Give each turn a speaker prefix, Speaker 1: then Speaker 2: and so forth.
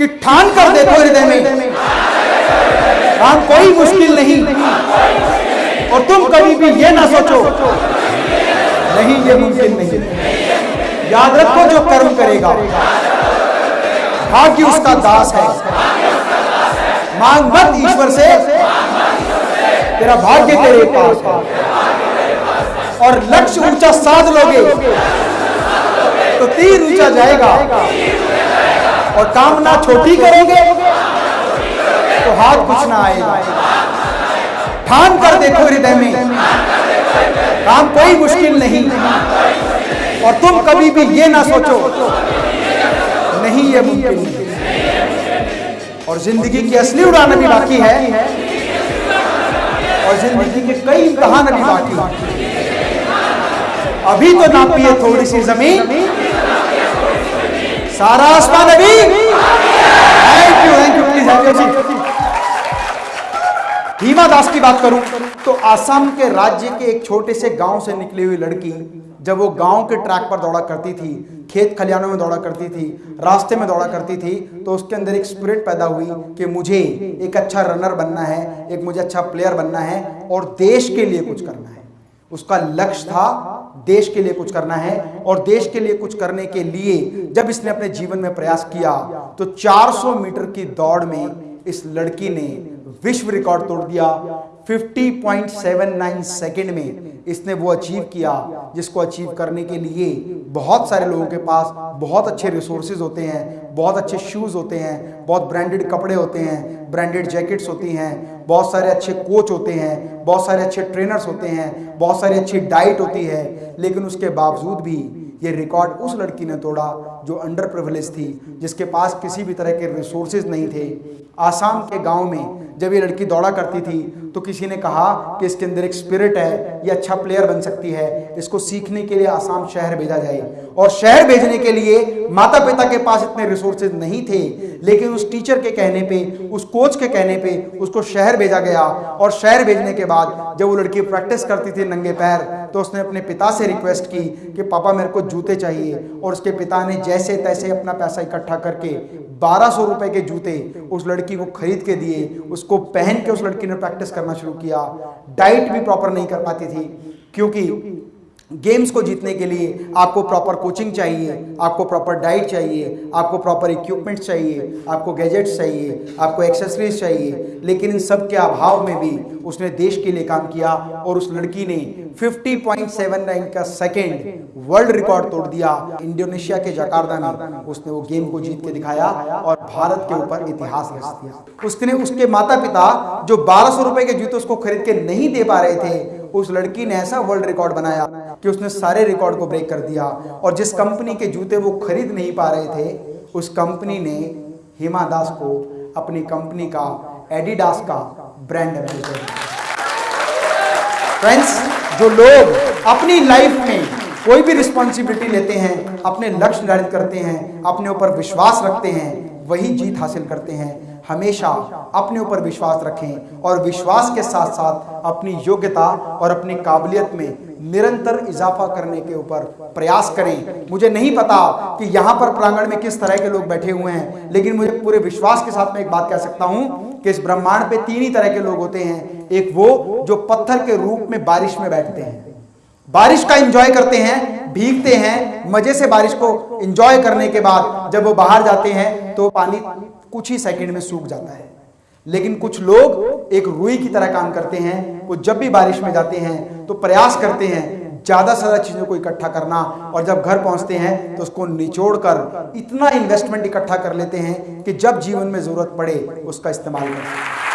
Speaker 1: कि ठान कर देखो हृदय में। काम कोई मुश्किल नहीं। और तुम कभी भी ये ना सोचो। नहीं ये मुमकिन नहीं। याद रखो जो कर्म करेगा। भाग्य उसका दास है। मांग मत ईश्वर से। तेरा भाग्य तेरे पास है। और लक्ष्य ऊँचा साध लोगे। तो तीर ऊँचा जाएगा। और कामना छोटी करोगे तो हाथ कुछ ना आएगा। ठान कर देखो हृदय में। काम कोई मुश्किल नहीं। और तुम कभी भी ये ना सोचो, नहीं ये मुमकिन और ज़िंदगी की असली उड़ान अभी बाकी है। और ज़िंदगी के कई इम्तहान अभी बाकी है। अभी तो नापी है थोड़ी सी ज़मीन सारा आसमान अभी thank you thank you please Hima Das की बात करूँ तो आसाम के राज्य के एक छोटे से गाँव से निकली हुई लड़की, जब वो गाँव के ट्रैक पर दौड़ा करती थी, खेत खलियानों में दौड़ा करती थी, रास्ते में दौड़ा करती थी तो उसके अंदर एक स्पिरिट पैदा हुई कि मुझे एक अच्छा रनर बनना है, एक मुझे अच्छा प्लेयर बनना है और देश के लिए कुछ करना है। उसका लक्ष्य था देश के लिए कुछ करना है और देश के लिए कुछ करने के लिए जब इसने अपने जीवन में प्रयास किया तो 400 मीटर की दौड़ में इस लड़की ने विश्व रिकॉर्ड तोड़ दिया। 50.79 सेकंड में इसने वो अचीव किया, जिसको अचीव करने के लिए बहुत सारे लोगों के पास बहुत अच्छे रिसोर्सेज होते हैं, बहुत अच्छे शूज़ होते हैं, बहुत ब्रांडेड कपड़े होते हैं ब्रांडेड जैकेट्स होती हैं, बहुत सारे अच्छे कोच होते हैं, बहुत सारे अच्छे ट्रेनर्स होते हैं, बहुत सारी अच्छी डाइट होती है, लेकिन उसके बावजूद भी ये रिकॉर्ड उस लड़की ने तोड़ा जो अंडर प्रिविलेज थी, जिसके पास किसी भी तरह के रिसोर्सेज नहीं थे। आसाम के गाँव में जब ये लड़की दौड़ा करती थी तो किसी ने कहा कि इसके अंदर एक स्पिरिट है, ये अच्छा प्लेयर बन सकती है। इसको सीखने के लिए आसाम शहर भेजा जाए। और शहर भेजने के लिए माता पिता के पास इतने रिसोर्सेज नहीं थे, लेकिन उस टीचर के कहने पे, उस कोच के कहने पे उसको शहर भेजा गया। और शहर भेजने के बाद जब वो लड़की प्रैक्टिस करती थी नंगे पैर तो उसने अपने पिता से रिक्वेस्ट की कि, पापा, मेरे को जूते चाहिए। और उसके पिता ने जैसे तैसे अपना पैसा इकट्ठा करके बारह सौ रुपए के जूते उस लड़की को खरीद के दिए उसको पहन के उस लड़की ने प्रैक्टिस करना शुरू किया। डाइट भी प्रॉपर नहीं कर पाती थी, क्योंकि गेम्स को जीतने के लिए आपको प्रॉपर कोचिंग चाहिए, आपको प्रॉपर डाइट चाहिए, आपको प्रॉपर इक्विपमेंट्स चाहिए, आपको गैजेट्स चाहिए, आपको एक्सेसरीज चाहिए, लेकिन इन सब के अभाव में भी उसने देश के लिए काम किया और उस लड़की ने 50.79 का सेकंड वर्ल्ड रिकॉर्ड तोड़ दिया इंडोनेशिया के जकार्ता में उसने वो गेम को जीत के दिखाया और भारत के ऊपर इतिहास रच। दिया उसने उसके माता पिता जो बारह सौ के जूते उसको खरीद के नहीं दे पा रहे थे उस लड़की ने ऐसा वर्ल्ड रिकॉर्ड बनाया कि उसने सारे रिकॉर्ड को ब्रेक कर दिया। और जिस कंपनी के जूते वो खरीद नहीं पा रहे थे, उस कंपनी ने हिमा दास को अपनी कंपनी का एडिडास का ब्रांड एम्बेसडर फ्रेंड्स जो लोग अपनी लाइफ में कोई भी रिस्पॉन्सिबिलिटी लेते हैं, अपने लक्ष्य निर्धारित करते हैं, अपने ऊपर विश्वास रखते हैं, वही जीत हासिल करते हैं। हमेशा अपने ऊपर विश्वास रखें और विश्वास के साथ साथ अपनी योग्यता और अपनी काबिलियत में निरंतर इजाफा करने के ऊपर प्रयास करें। मुझे नहीं पता कि यहाँ पर प्रांगण में किस तरह के लोग बैठे हुए हैं, लेकिन मुझे पूरे विश्वास के साथ में एक बात कह सकता हूँ कि इस ब्रह्मांड पे तीन ही तरह के लोग होते हैं। एक वो जो पत्थर के रूप में बारिश में बैठते हैं। बारिश का एंजॉय करते हैं, भीगते हैं, मज़े से बारिश को एंजॉय करने के बाद जब वो बाहर जाते हैं तो पानी कुछ ही सेकंड में सूख जाता है। लेकिन कुछ लोग एक रुई की तरह काम करते हैं, वो जब भी बारिश में जाते हैं तो प्रयास करते हैं ज़्यादा से ज़्यादा चीज़ों को इकट्ठा करना और जब घर पहुँचते हैं तो उसको निचोड़ कर इतना इन्वेस्टमेंट इकट्ठा कर लेते हैं कि जब जीवन में ज़रूरत पड़े, उसका इस्तेमाल कर